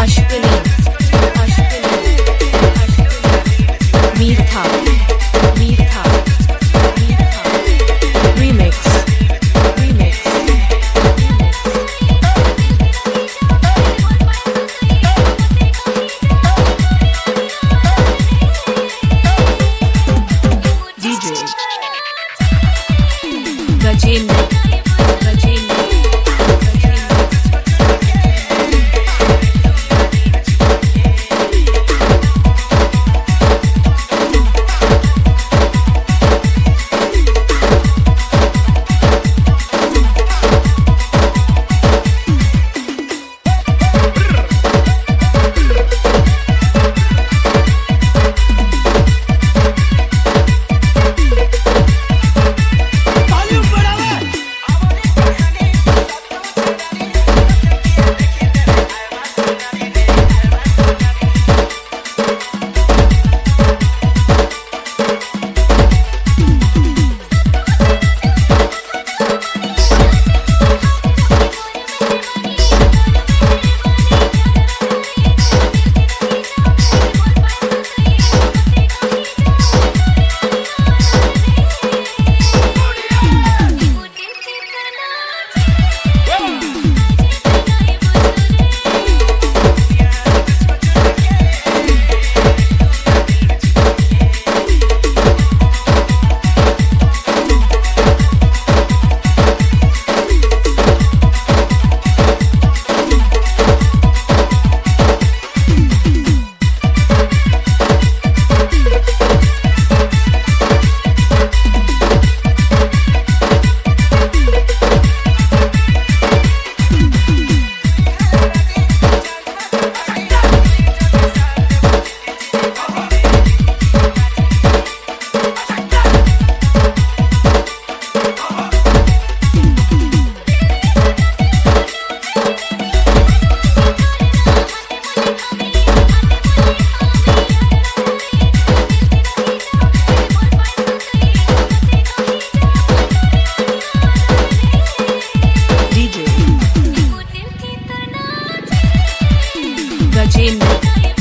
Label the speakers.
Speaker 1: aşkını Ain't no